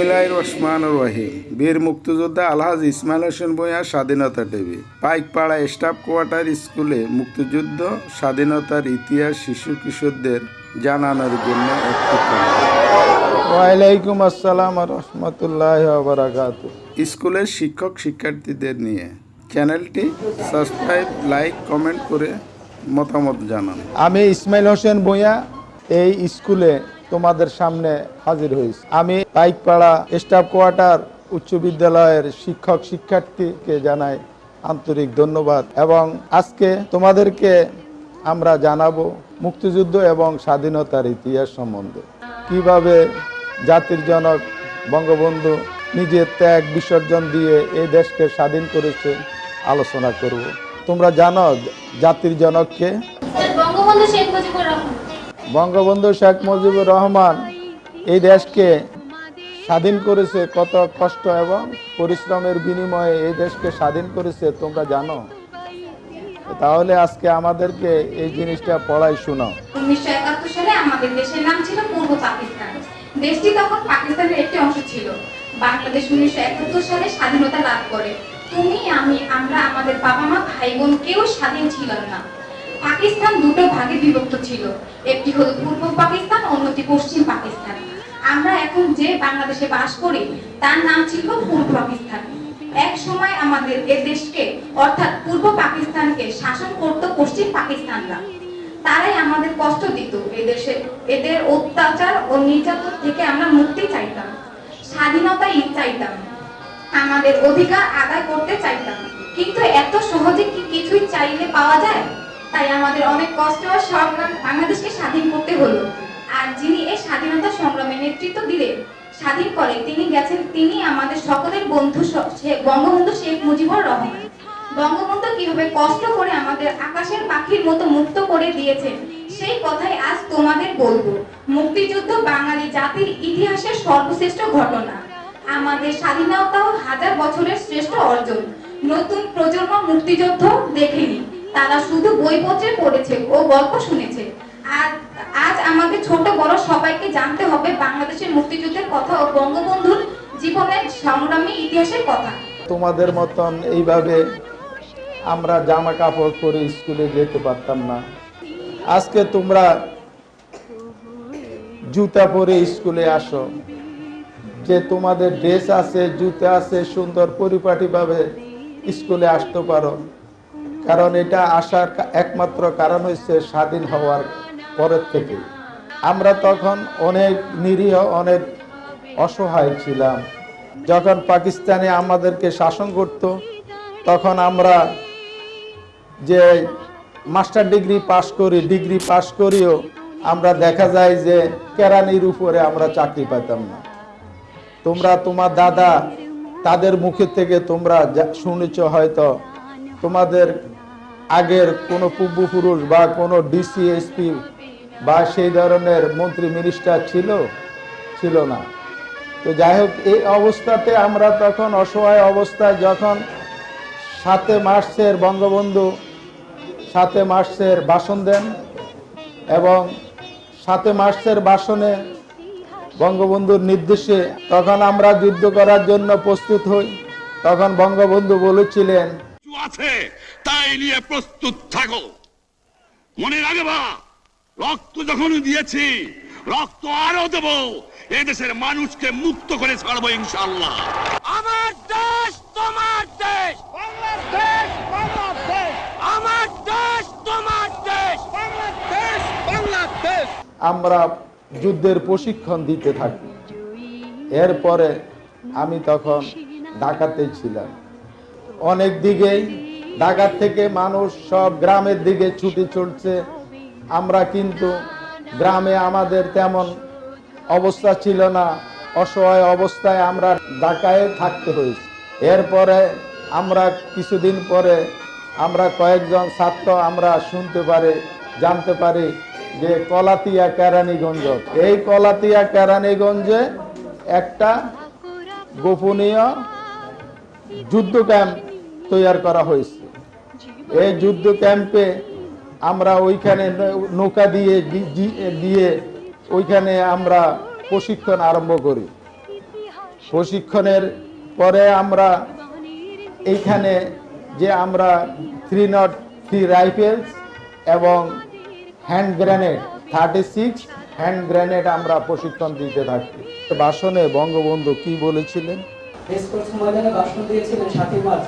বিসমিল্লাহ রহমান রহিম। বীর মুক্তিযোদ্ধা আলহাজ ইসমাইল হোসেন ভূঁইয়া স্বাধীনতা টিভি পাইকপাড়া স্টাফ কোয়ার্টার স্কুলে মুক্তিযুদ্ধ স্বাধীনতার ইতিহাস শিশু কিশোরদের জানানোর জন্য একটি ওয়ালাইকুম আসসালাম রহমতুল্লাহ বারাকাত স্কুলের শিক্ষক শিক্ষার্থীদের নিয়ে চ্যানেলটি সাবস্ক্রাইব লাইক কমেন্ট করে মতামত জানান। আমি ইসমাইল হোসেন ভূঁইয়া এই স্কুলে তোমাদের সামনে হাজির হয়েছি। আমি পাইকপাড়া স্টাফ কোয়ার্টার উচ্চ বিদ্যালয়ের শিক্ষক শিক্ষার্থীকে জানাই আন্তরিক ধন্যবাদ এবং আজকে তোমাদেরকে আমরা জানাব মুক্তিযুদ্ধ এবং স্বাধীনতার ইতিহাস সম্বন্ধে। কীভাবে জাতির জনক বঙ্গবন্ধু নিজের ত্যাগ বিসর্জন দিয়ে এই দেশকে স্বাধীন করেছে আলোচনা করব। তোমরা জানো জাতির জনককে? বঙ্গবন্ধু শেখ মুজিবুর রহমান। বঙ্গবন্ধু শেখ মুজিবুর রহমান এই দেশকে স্বাধীন করেছে কত কষ্ট এবং পরিশ্রমের বিনিময়ে এই দেশকে স্বাধীন করেছে তোমরা জানো? তাহলে আজকে আমাদেরকে এই জিনিসটা পড়াই একাত্তর সালে আমাদের দেশের নাম ছিল পূর্ব পাকিস্তান। দেশটি তখন পাকিস্তানের একটি অংশ ছিল। বাংলাদেশ উনিশশো একাত্তর সালে স্বাধীনতা লাভ করে। তুমি, আমি, আমরা, আমাদের বাবা মা ভাই বোন কেউ স্বাধীন ছিলাম না। পাকিস্তান দুটো ভাগে বিভক্ত ছিল। একটি হলো পূর্ব পাকিস্তান, অন্যটি পশ্চিম পাকিস্তান। আমরা এখন যে বাংলাদেশে বাস করি, তার নাম ছিল পূর্ব পাকিস্তান। এক সময় আমাদের এ দেশকে, অর্থাৎ পূর্ব পাকিস্তানকে শাসন করত পশ্চিম পাকিস্তানরা। তারাই আমাদের কষ্ট দিত এদেশে এদের অত্যাচার ও নির্যাতন থেকে আমরা মুক্তি চাইতাম স্বাধীনতা চাইতাম, আমাদের অধিকার আদায় করতে চাইতাম। কিন্তু এত সহজে কি কিছুই চাইলে পাওয়া যায়? তাই আমাদের অনেক কষ্ট ও সংগ্রাম বাংলাদেশকে স্বাধীন করতে হলো। আর যিনি এই স্বাধীনতা সংগ্রামে নেতৃত্ব দিলেন স্বাধীন করে তিনি গেছেন, তিনি আমাদের সকলের বন্ধু বঙ্গবন্ধু শেখ মুজিবুর রহমান। বঙ্গবন্ধু কীভাবে কষ্ট করে আমাদের আকাশের পাখির মতো মুক্ত করে দিয়েছেন, সেই কথাই আজ তোমাদের বলব। মুক্তিযুদ্ধ বাঙালি জাতির ইতিহাসের সর্বশ্রেষ্ঠ ঘটনা। আমাদের স্বাধীনতাও হাজার বছরের শ্রেষ্ঠ অর্জন। নতুন প্রজন্ম মুক্তিযুদ্ধ দেখেনি। তারা শুধু বইপত্রে পড়েছে, ও গল্প শুনেছে। আর আজ আমাদের ছোট বড় সবাইকে জানতে হবে বাংলাদেশের মুক্তিযুদ্ধের কথা ও বঙ্গবন্ধুর জীবনের সংগ্রামী ইতিহাসের কথা। তোমাদের মতন এইভাবে আমরা জামা কাপড় পরে স্কুলে যেতে পারতাম না। আজকে তোমরা জুতা পরে স্কুলে আসো। যে তোমাদের ড্রেস আছে, জুতা আছে, সুন্দর পরিপাটিভাবে স্কুলে আসতে পারো। কারণ এটা আসার একমাত্র কারণ হচ্ছে স্বাধীন হওয়ার পরের থেকে। আমরা তখন অনেক নিরীহ, অনেক অসহায় ছিলাম। যখন পাকিস্তানে আমাদেরকে শাসন করত, তখন আমরা যে মাস্টার ডিগ্রি পাশ করি, ডিগ্রি পাশ করিও আমরা দেখা যায় যে কেরানির উপরে আমরা চাকরি পেতাম না। তোমরা তোমার দাদা, তাদের মুখে থেকে তোমরা শুনেছ হয়তো তোমাদের আগের কোনো পূর্বপুরুষ বা কোনো ডিসি এসপি বা সেই ধরনের মন্ত্রী মিনিস্টার ছিল? ছিল না। তো যাই হোক, এই অবস্থাতে আমরা তখন অসহায় অবস্থায় যখন সাতে মার্চের বঙ্গবন্ধু, সাতে মার্চের ভাষণ দেন এবং সাতে মার্চের ভাষণে বঙ্গবন্ধুর নির্দেশে তখন আমরা যুদ্ধ করার জন্য প্রস্তুত হই। তখন বঙ্গবন্ধু বলেছিলেন আছে তাই নিয়ে প্রস্তুত থাকো। মনে রাখবা রক্ত যখন দিয়েছি রক্ত আরও দেব এদেশের মানুষকে মুক্ত করে ছাড়বো ইনশাল্লাহ আমার দেশ তোমার দেশ। বাংলাদেশ বাংলাদেশ আমার দেশ তোমার দেশ। বাংলাদেশ বাংলাদেশ আমরা যুদ্ধের প্রশিক্ষণ দিতে থাকি। এরপরে আমি তখন ঢাকাতে ছিলাম। অনেক দিকেই। ঢাকার থেকে মানুষ সব গ্রামের দিকে ছুটি চলছে। আমরা কিন্তু গ্রামে আমাদের তেমন অবস্থা ছিল না। অসহায় অবস্থায় আমরা ঢাকায় থাকতে হয়েছে। এরপরে আমরা কিছুদিন পরে আমরা কয়েকজন ছাত্র আমরা শুনতে পারি, জানতে পারি যে কলাতিয়া কেরানীগঞ্জ। এই কলাতিয়া কেরানীগঞ্জে একটা গোপনীয় যুদ্ধ ক্যাম্প তৈরি করা হয়েছে। এই যুদ্ধ ক্যাম্পে আমরা ওইখানে নৌকা দিয়ে গিয়ে ওইখানে আমরা প্রশিক্ষণ আরম্ভ করি। প্রশিক্ষণের পরে আমরা এইখানে যে আমরা থ্রি নট থ্রি রাইফেলস এবং hand grenade, thirty six hand grenade আমরা প্রশিক্ষণ দিতে থাকি। ভাষণে বঙ্গবন্ধু কি বলেছিলেন? ময়দানে ভাষণ দিয়েছিলেন মার্চ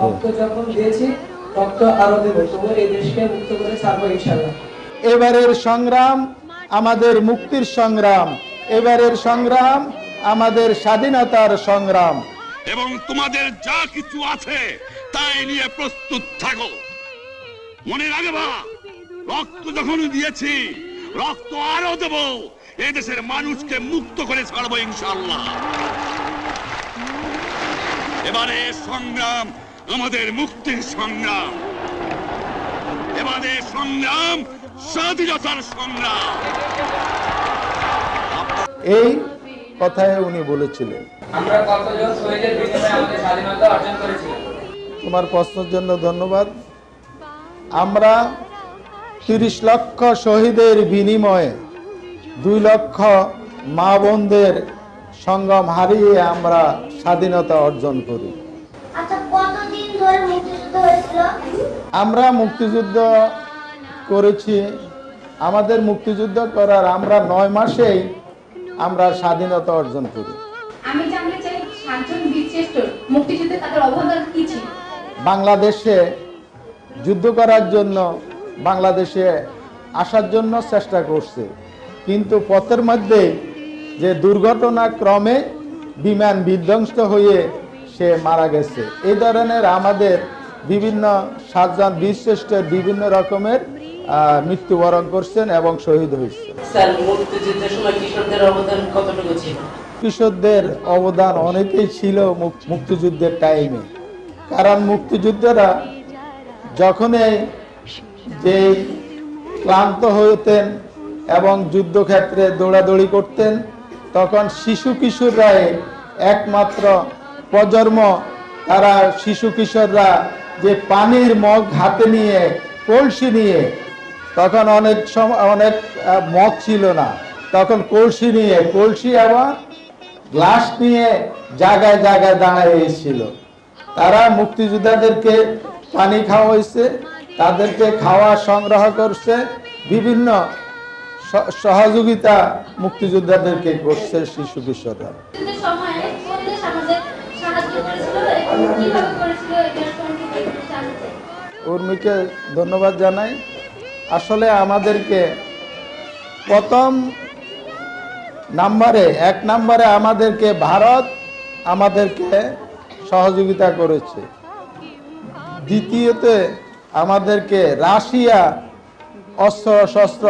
রক্ত যখন দিয়েছি রক্ত আরও দেবো। তবু এই দেশকে মুক্ত করে ছাড়বো ইনশাল্লাহ এবারের সংগ্রাম আমাদের মুক্তির সংগ্রাম। এবারের সংগ্রাম আমাদের স্বাধীনতার সংগ্রাম। এবং তোমাদের যা কিছু আছে তাই নিয়ে প্রস্তুত থাকো। মনে রাখবা রক্ত যখন দিয়েছি রক্ত আরও দেব। এই দেশের মানুষকে মুক্ত করে ছাড়বো ইনশাল্লাহ এবারে সংগ্রাম আমাদের মুক্তির সংগ্রাম। এবারে সংগ্রাম স্বাধীনতার সংগ্রাম। এই কথায় উনি বলেছিলেন। আমরা কতজন শহীদের বিনিময়ে আমাদের স্বাধীনতা অর্জন করেছিলাম? তোমার প্রশ্নের জন্য ধন্যবাদ। আমরা তিরিশ লক্ষ শহীদের বিনিময়ে দুই লক্ষ মা বোনদের সঙ্গম হারিয়ে আমরা স্বাধীনতা অর্জন করি আচ্ছা কতদিন ধরে মুক্তিযুদ্ধ হয়েছিল আমরা মুক্তিযুদ্ধ করেছি আমাদের মুক্তিযুদ্ধ করার আমরা নয় মাসেই আমরা স্বাধীনতা অর্জন করি। আমি জানতে চাই সাতজন বীরশ্রেষ্ঠ মুক্তিযুদ্ধে তাদের অবদান কি ছিল? বাংলাদেশে যুদ্ধ করার জন্য বাংলাদেশে আসার জন্য চেষ্টা করছে কিন্তু পথের মধ্যে যে দুর্ঘটনা ক্রমে বিমান বিধ্বংস্ত হয়ে সে মারা গেছে। এই ধরনের আমাদের বিভিন্ন সাতজন বীরশ্রেষ্ঠের বিভিন্ন রকমের মৃত্যুবরণ করছেন এবং শহীদ হয়েছে স্যার মুক্তিযুদ্ধের সময় কিশোরদের অবদান কৃষকদের অবদান অনেকেই ছিল মুক্তিযুদ্ধের টাইমে কারণ মুক্তিযুদ্ধরা যখনই যে ক্লান্ত হতেন এবং যুদ্ধক্ষেত্রে দৌড়াদৌড়ি করতেন তখন শিশু কিশোররাই একমাত্র প্রজন্ম তারা শিশু কিশোররা যে পানির মগ হাতে নিয়ে, কলসি নিয়ে, তখন অনেক সময় অনেক মগ ছিল না। তখন কলসি নিয়ে, কলসি আবার গ্লাস নিয়ে জায়গায় জায়গায় দাঁড়িয়েছিল তারা মুক্তিযোদ্ধাদেরকে পানি খাওয়া হয়েছে তাদেরকে খাওয়া সংগ্রহ করছে, বিভিন্ন সহযোগিতা মুক্তিযোদ্ধাদেরকে করছে শিশু কিশোররা। উর্মিকে ধন্যবাদ জানাই। আসলে আমাদেরকে প্রথম নাম্বারে, এক নাম্বারে আমাদেরকে ভারত আমাদেরকে সহযোগিতা করেছে। দ্বিতীয়তে আমাদেরকে রাশিয়া অস্ত্র শস্ত্র,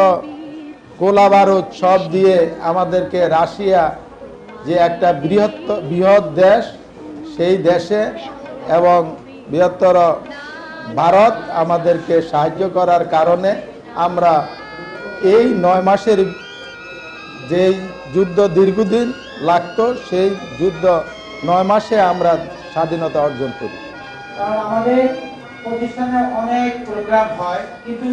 গোলা বারুদ সব দিয়ে আমাদেরকে রাশিয়া যে একটা বৃহৎ বৃহৎ দেশ, সেই দেশে এবং বৃহত্তর ভারত আমাদেরকে সাহায্য করার কারণে আমরা এই নয় মাসের যেই যুদ্ধ দীর্ঘদিন লাগতো, সেই যুদ্ধ নয় মাসে আমরা স্বাধীনতা অর্জন করি। প্রতিষ্ঠানে অনেক প্রোগ্রাম হয়, কিন্তু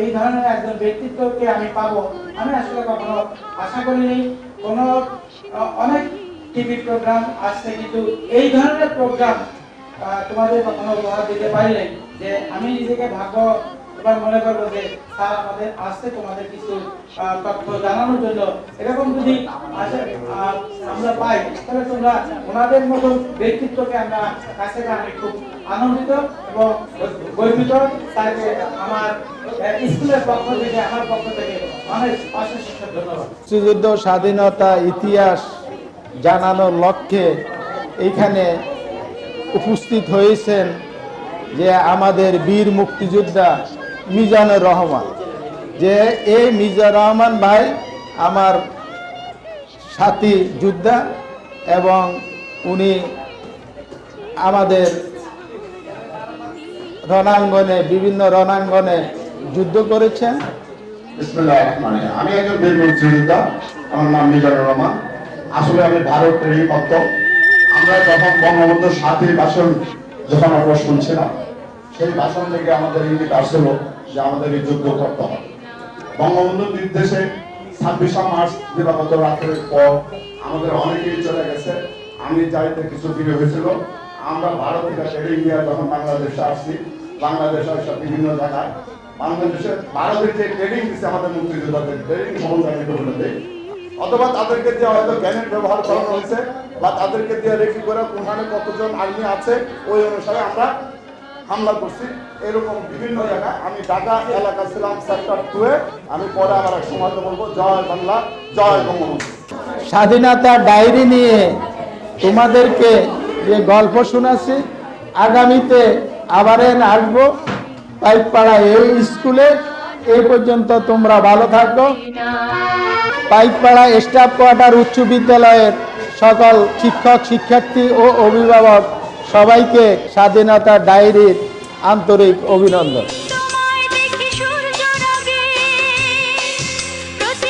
এই ধরনের একজন ব্যক্তিত্বকে আমি পাবো, আমি আসলে কখনো আশা করিনি। কোনো অনেক টিভি প্রোগ্রাম আসছে কিন্তু এই ধরনের প্রোগ্রাম তোমাদের কখনো উপহার দিতে পারিনি যে আমি নিজেকে ভাগ্য এবার মনে করব যে, স্যার, আমাদের আসছে তোমাদের কিছু তথ্য জানানোর জন্য। এরকম যদি আমরা পাই, তাহলে তোমরা ওনাদের মতো ব্যক্তিত্বকে আমরা কাছে আমি খুব আনন্দিত এবং গর্বিত। তাকে আমার স্কুলের পক্ষ আমার পক্ষ থেকে মুক্তিযুদ্ধ স্বাধীনতা ইতিহাস জানানোর লক্ষ্যে এইখানে উপস্থিত হয়েছেন যে আমাদের বীর মুক্তিযোদ্ধা মিজানুর রহমান। যে এই মিজানুর রহমান ভাই আমার সাথী যোদ্ধা এবং উনি আমাদের রণাঙ্গনে, বিভিন্ন রণাঙ্গনে যুদ্ধ করেছেন। আমি একজন বীর মুক্তিযোদ্ধা। আমার নাম মিজানুর রহমান। আসলে আমি ভারতেরই মত আমরা যখন বঙ্গবন্ধুর সাথী ভাষণ যখন আমরা শুনছিলাম, সেই ভাষণ থেকে আমাদের ইঙ্গিত আসছিল যে আমাদের এই যুদ্ধ করতে হবে। বঙ্গবন্ধুর নির্দেশে ছাব্বিশে মার্চ দিবাগত রাত্রের পর আমাদের অনেকেই চলে গেছে। আমি চাইতে কিছু ভিডিও হয়েছিল। আমরা ভারত থেকে ট্রেনিং দিয়ে যখন বাংলাদেশে আসছি, বাংলাদেশে আসা বিভিন্ন জায়গায়। বাংলাদেশে ভারতের যে ট্রেনিং দিচ্ছে আমাদের মুক্তিযোদ্ধাদের ট্রেনিং সমস্যা আমি দেই অথবা তাদেরকে দিয়ে হয়তো জ্ঞানের ব্যবহার করানো হয়েছে, বা তাদেরকে দিয়ে রেখি করে কোনখানে কতজন আর্মি আছে, ওই অনুসারে আমরা হামলা করছি। এরকম বিভিন্ন জায়গায় আমি ঢাকা এলাকা ছিলাম সেক্টর টুয়ে আমি পরে আবার এক সময় বলব, জয় বাংলা, জয় বঙ্গবন্ধু। স্বাধীনতা ডায়েরি নিয়ে তোমাদেরকে যে গল্প শোনাচ্ছি, আগামীতে আবার আসব পাইকপাড়া এই স্কুলে। এই পর্যন্ত তোমরা ভালো থাকো। পাইকপাড়া স্টাফ কোয়ার্টার উচ্চ বিদ্যালয়ের সকল শিক্ষক, শিক্ষার্থী ও অভিভাবক সবাইকে স্বাধীনতা ডায়েরির আন্তরিক অভিনন্দন।